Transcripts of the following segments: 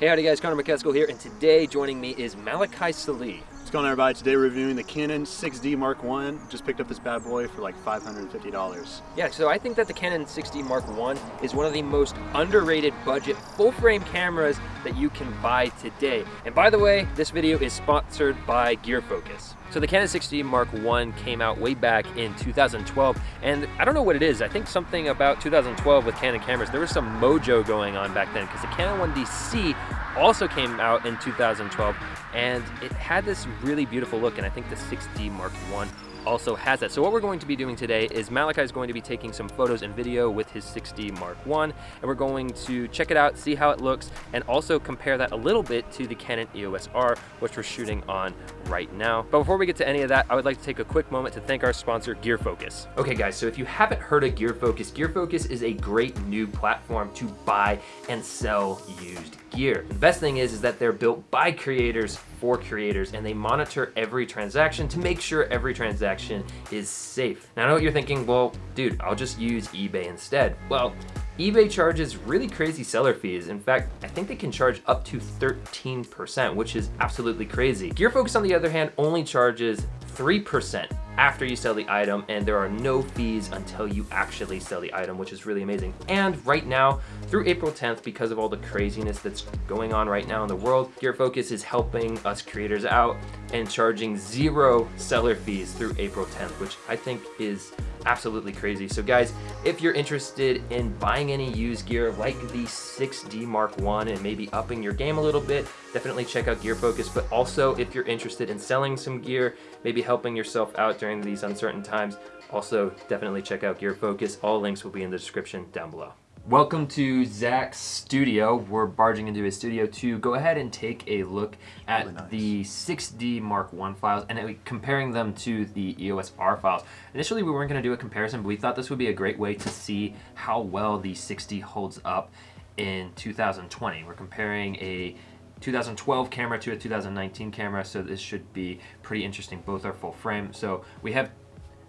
Hey, howdy guys, Connor McCaskill here, and today joining me is Malachi Salih. Going on everybody? Today we're reviewing the Canon 6D Mark I. Just picked up this bad boy for like $550. Yeah, so I think that the Canon 6D Mark I is one of the most underrated budget full-frame cameras that you can buy today. And by the way, this video is sponsored by Gear Focus. So the Canon 6D Mark I came out way back in 2012, and I don't know what it is. I think something about 2012 with Canon cameras, there was some mojo going on back then because the Canon 1DC also came out in 2012, and it had this really beautiful look, and I think the 6D Mark I also has that. So what we're going to be doing today is Malachi is going to be taking some photos and video with his 6D Mark I, and we're going to check it out, see how it looks, and also compare that a little bit to the Canon EOS R, which we're shooting on right now. But before we get to any of that, I would like to take a quick moment to thank our sponsor, Gear Focus. Okay guys, so if you haven't heard of Gear Focus, Gear Focus is a great new platform to buy and sell used gear. The best thing is, is that they're built by creators for creators and they monitor every transaction to make sure every transaction is safe. Now I know what you're thinking, well, dude, I'll just use eBay instead. Well, eBay charges really crazy seller fees. In fact, I think they can charge up to 13%, which is absolutely crazy. GearFocus, on the other hand, only charges 3% after you sell the item and there are no fees until you actually sell the item, which is really amazing. And right now, through April 10th, because of all the craziness that's going on right now in the world, Gear Focus is helping us creators out and charging zero seller fees through April 10th, which I think is absolutely crazy. So guys, if you're interested in buying any used gear like the 6D Mark 1 and maybe upping your game a little bit, definitely check out Gear Focus. But also if you're interested in selling some gear, maybe helping yourself out during these uncertain times, also definitely check out Gear Focus. All links will be in the description down below. Welcome to Zach's studio. We're barging into his studio to go ahead and take a look at really nice. the 6D Mark I files and uh, comparing them to the EOS R files. Initially, we weren't going to do a comparison, but we thought this would be a great way to see how well the 6D holds up in 2020. We're comparing a 2012 camera to a 2019 camera, so this should be pretty interesting. Both are full frame. So we have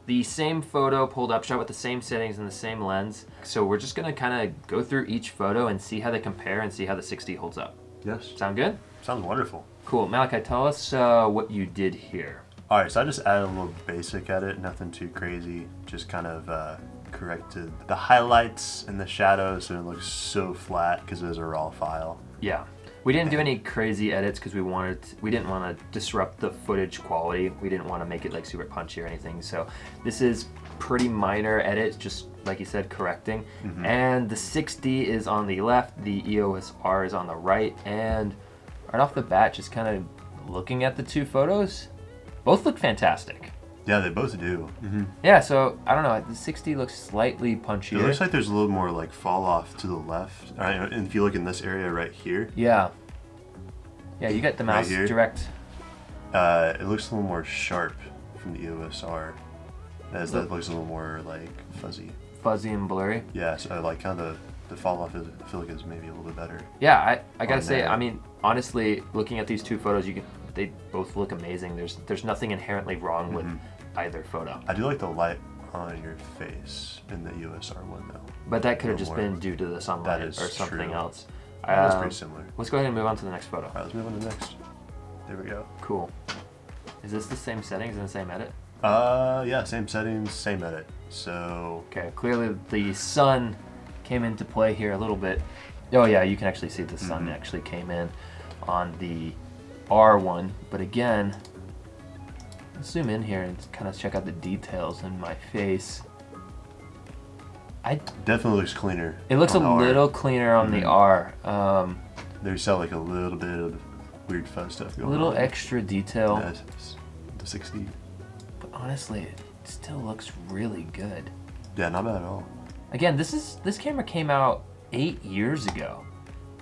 the same photo pulled up, shot with the same settings and the same lens. So we're just gonna kind of go through each photo and see how they compare and see how the 6D holds up. Yes. Sound good? Sounds wonderful. Cool. Malachi, tell us uh, what you did here. All right, so I just added a little basic edit, nothing too crazy, just kind of uh, corrected the highlights and the shadows so it looks so flat because it was a raw file. Yeah. We didn't do any crazy edits because we wanted to, we didn't want to disrupt the footage quality. We didn't want to make it like super punchy or anything. So this is pretty minor edits, just like you said, correcting. Mm -hmm. And the 6D is on the left, the EOS R is on the right, and right off the bat, just kind of looking at the two photos, both look fantastic. Yeah, they both do. Mm -hmm. Yeah, so I don't know. The 6D looks slightly punchier. It looks like there's a little more like fall off to the left. Right, and if you look in this area right here. Yeah. Yeah, you get the mouse right direct. Uh, it looks a little more sharp from the EOS R. As that looks a little more like fuzzy. Fuzzy and blurry. Yeah, so like kind of the, the fall off is I feel like is maybe a little bit better. Yeah, I, I gotta say, there. I mean, honestly, looking at these two photos, you can they both look amazing. There's there's nothing inherently wrong with mm -hmm either photo. I do like the light on your face in the EOS R one though. But that could have just more. been due to the sunlight or something true. else. Um, That's pretty similar. Let's go ahead and move on to the next photo. All right, let's move on to the next. There we go. Cool. Is this the same settings and the same edit? Uh, yeah, same settings, same edit. So. Okay, clearly the sun came into play here a little bit. Oh yeah, you can actually see the sun mm -hmm. actually came in on the R1, but again, zoom in here and kind of check out the details in my face. I definitely looks cleaner. It looks a little cleaner on mm -hmm. the mm-hmm. R. Um, There's like a little bit of weird fun stuff going on. A little on. extra detail. The 6D. But honestly, it still looks really good. Yeah, not bad at all. Again, this is this camera came out eight years ago.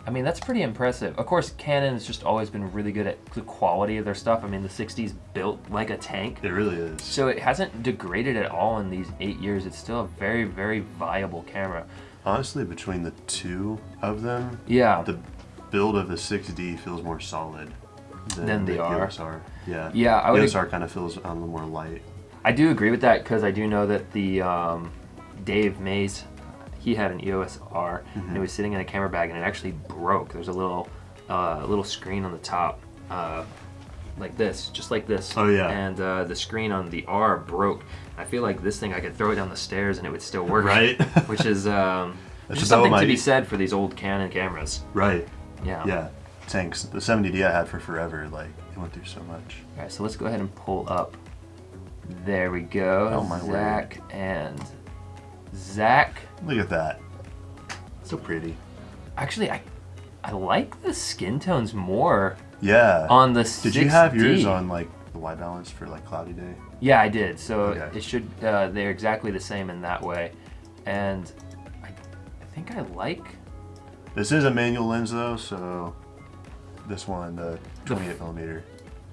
I mean, that's pretty impressive. Of course, Canon has just always been really good at the quality of their stuff. I mean, the 6D's built like a tank. It really is. So it hasn't degraded at all in these eight years. It's still a very, very viable camera. Honestly, between the two of them, yeah, the build of the 6D feels more solid than, than the, the R. EOSR. Yeah, yeah, I would. the EOSR kind of feels a little more light. I do agree with that because I do know that the um, Dave Mays he had an EOS R mm -hmm. and it mm-hmm. was sitting in a camera bag and it actually broke. There's a little uh, little screen on the top, uh, like this, just like this. Oh, yeah. And uh, the screen on the R broke. I feel like this thing I could throw it down the stairs and it would still work. Right? Which is um, just something my- to be said for these old Canon cameras. Right. Yeah. Yeah. Tanks. The 70D I had for forever, like, it went through so much. All right, so let's go ahead and pull up. There we go. Oh, my word. Zach and Zach. Look at that. So pretty. Actually, I I like the skin tones more Yeah. on the Did you have yours on, like, the white balance for, like, cloudy day? Yeah, I did. So Okay. it should. Uh, they're exactly the same in that way, and I, I think I like. This is a manual lens, though, so this one, the 28 millimeter,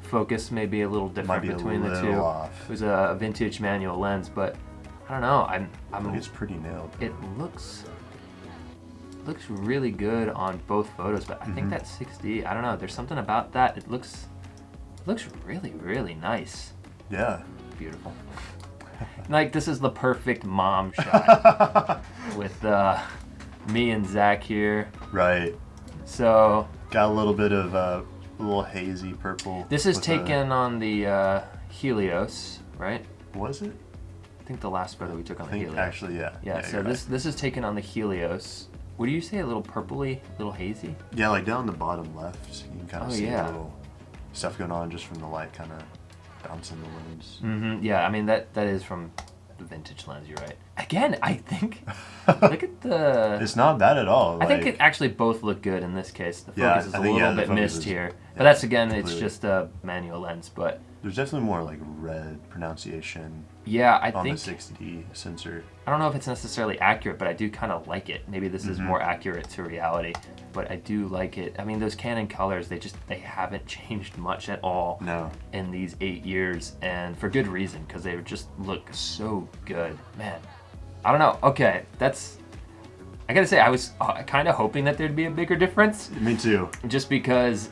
Focus may be a little different between the two. off. It was a vintage manual lens, but I don't know. I'm I I'm it's pretty nailed. it looks looks really good on both photos but i think Mhm. that 6d i don't know there's something about that it looks it looks really really nice Yeah. beautiful like this is the perfect mom shot with uh me and zach here right. so Got a little bit of uh, a little hazy purple. this is taken on the uh helios right was it? I think the last photo we took on I the think helios actually, yeah. yeah, so this right. this is taken on the helios what do you say a little purpley a little hazy Yeah, like down the bottom left, you can kind of Oh, see yeah. a little stuff going on just from the light, kind of bouncing the lens. Mm -hmm. Yeah, I mean that that is from the vintage lens. You're right. Again, I think look at the. It's not bad at all. I think it actually both look good in this case. The Yeah, focus is a think, little yeah, bit missed is- here, but that's again, it's just a manual lens. But There's definitely more like red pronunciation yeah, I on think the 6D sensor. I don't know if it's necessarily accurate, but I do kind of like it. Maybe this is Mhm. more accurate to reality, but I do like it. I mean, those Canon colors, they just they haven't changed much at all. No. in these eight years, and for good reason, because they just look so good. Man, I don't know. Okay, that's. I gotta say, I was uh, kind of hoping that there'd be a bigger difference, Me too. just because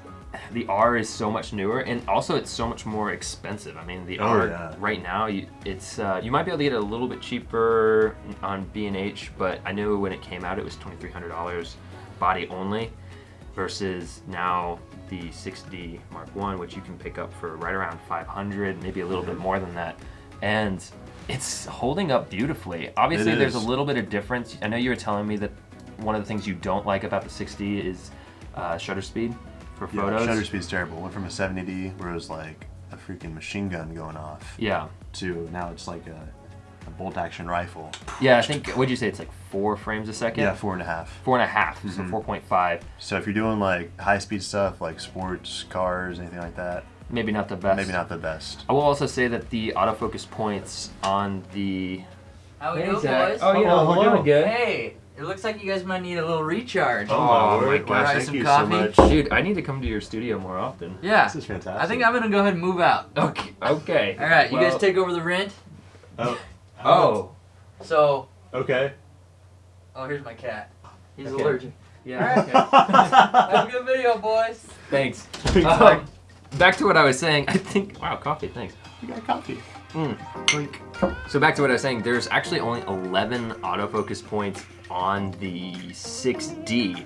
the R is so much newer, and also it's so much more expensive. I mean, the Oh, R yeah. right now, you, it's uh, you might be able to get it a little bit cheaper on B and H, but I know when it came out, it was twenty three hundred dollars, body only, versus now the 6D Mark One, which you can pick up for right around 500, maybe a little bit more than that, and it's holding up beautifully. Obviously, there's a little bit of difference. I know you were telling me that one of the things you don't like about the 6D is uh, shutter speed for Yeah, photos. shutter speed's terrible. Went from a 70D where it was like a freaking machine gun going off Yeah, to now it's like a, a bolt action rifle. yeah. I think what'd you say? It's like four frames a second. Yeah, four and a half. Four and a half, so Mhm. 4.5. So if you're doing like high speed stuff like sports, cars, anything like that, Maybe not the best. maybe not the best. I will also say that the autofocus points on the. How we doing, boys? Oh, yeah, Hello, we're hello. doing good. Hey, it looks like you guys might need a little recharge. Oh, my word. word. Wow, Try thank some you coffee? so much. Dude, I need to come to your studio more often. Yeah. This is fantastic. I think I'm gonna go ahead and move out. Okay. Okay. All right, you Well- guys take over the rent. Oh. Oh. So, Okay. oh, here's my cat. He's Okay. allergic. Yeah. Okay. Have a good video, boys. Thanks. Thanks, Um, back to what I was saying. I think. Wow, coffee. Thanks. You got coffee. Mm, clink. So back to what I was saying, there's actually only 11 autofocus points on the 6D,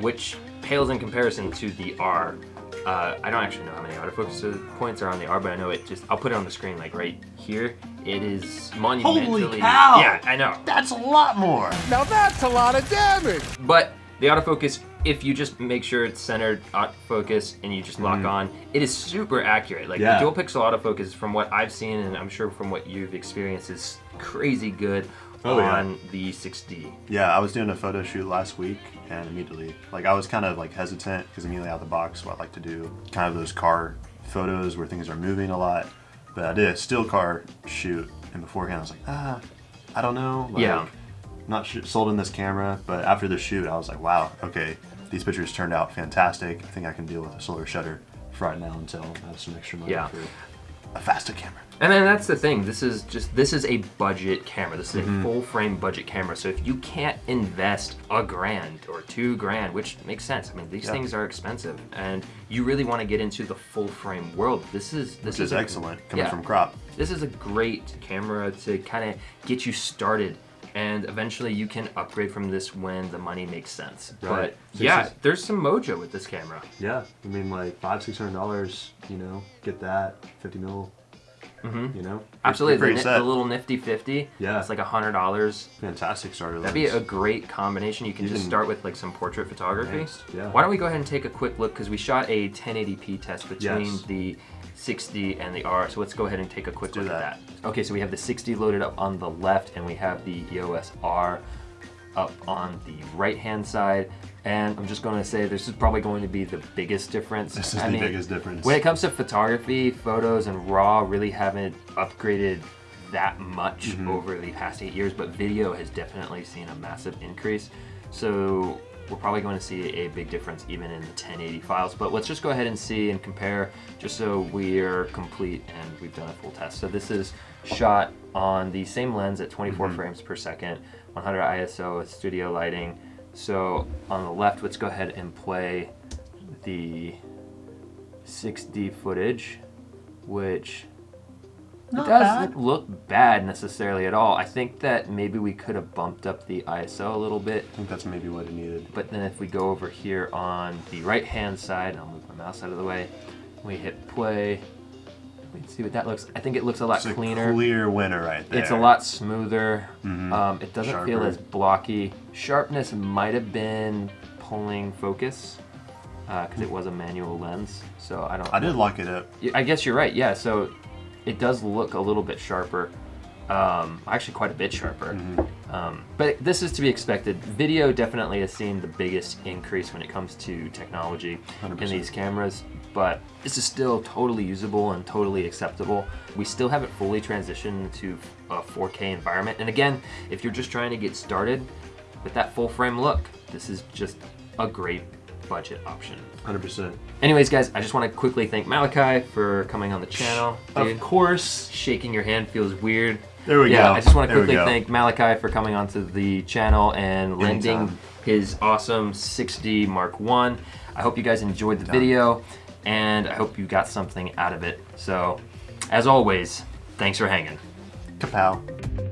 which pales in comparison to the R. Uh, I don't actually know how many autofocus points are on the R, but I know it just, I'll put it on the screen like right here. It is monumentally. cow! Yeah, I know. That's a lot more. Now that's a lot of damage. But the autofocus, if you just make sure it's centered autofocus and you just lock on, it is super accurate. Like. Yeah. the dual pixel autofocus, from what I've seen and I'm sure from what you've experienced, is crazy good Oh, yeah. on the 6D. Yeah, I was doing a photo shoot last week, and immediately, like, I was kind of like hesitant because immediately out of the box, what I like to do, kind of those car photos where things are moving a lot. But I did a still car shoot, and beforehand I was like, ah, I don't know. Like, Yeah. Not sold in this camera, but after the shoot, I was like, wow, okay, these pictures turned out fantastic. I think I can deal with a solar shutter for right now until I have some extra money Yeah. for a faster camera. And then that's the thing. This is just this is a budget camera. This is Mm-hmm. a full frame budget camera. So if you can't invest a grand or two grand, which makes sense. I mean, these Yeah. things are expensive, and you really want to get into the full frame world. This is this is a- excellent coming yeah. from crop. This is a great camera to kind of get you started and eventually you can upgrade from this when the money makes sense. Right. But So yeah, is- there's some mojo with this camera. Yeah, I mean like five, six hundred dollars. You know, get that fifty mil. Mm -hmm. You know, Absolutely, the, pretty ni- set. the little nifty 50. Yeah. It's like a hundred dollars. fantastic starter. That'd be a great combination. You can You just can- start with like some portrait photography. Next, yeah. Why don't we go ahead and take a quick look because we shot a 1080p test between Yes. the 6D and the R. So let's go ahead and take a quick look at that. that. Okay, so we have the 6D loaded up on the left and we have the EOS R up on the right hand side. And I'm just going to say this is probably going to be the biggest difference. This is I the mean, biggest difference. When it comes to photography, photos and raw really haven't upgraded that much Mm-hmm. over the past eight years, but video has definitely seen a massive increase. So we're probably going to see a big difference even in the 1080 files. But let's just go ahead and see and compare just so we're complete and we've done a full test. So this is shot on the same lens at 24 Mm-hmm. frames per second, 100 ISO with studio lighting. So on the left, let's go ahead and play the 6D footage, which it doesn't look bad necessarily at all. I think that maybe we could have bumped up the ISO a little bit, I think that's maybe what it needed. but then if we go over here on the right hand side, and I'll move my mouse out of the way, we hit play, we can see what that looks. I think it looks a lot It's a cleaner. clear winner right there. It's a lot smoother. Mhm. Um, it doesn't feel as blocky. Sharpness might have been pulling focus because it was a manual lens. So I don't. I did lock it up. I guess you're right. Yeah. So it does look a little bit sharper. Um, actually, quite a bit sharper. Mm-hmm. Um, but this is to be expected. Video definitely has seen the biggest increase when it comes to technology in 100%. these cameras. But this is still totally usable and totally acceptable. We still haven't fully transitioned to a 4K environment. And again, if you're just trying to get started with that full frame look, this is just a great budget option. 100%. Anyways, guys, I just want to quickly thank Malachi for coming on the channel. Of course. shaking your hand feels weird. There we yeah, go. I just want to quickly thank Malachi for coming onto the channel and lending Anytime. his awesome 6D Mark One. I hope you guys enjoyed the video, and I hope you got something out of it. So, as always, thanks for hanging. Kapow.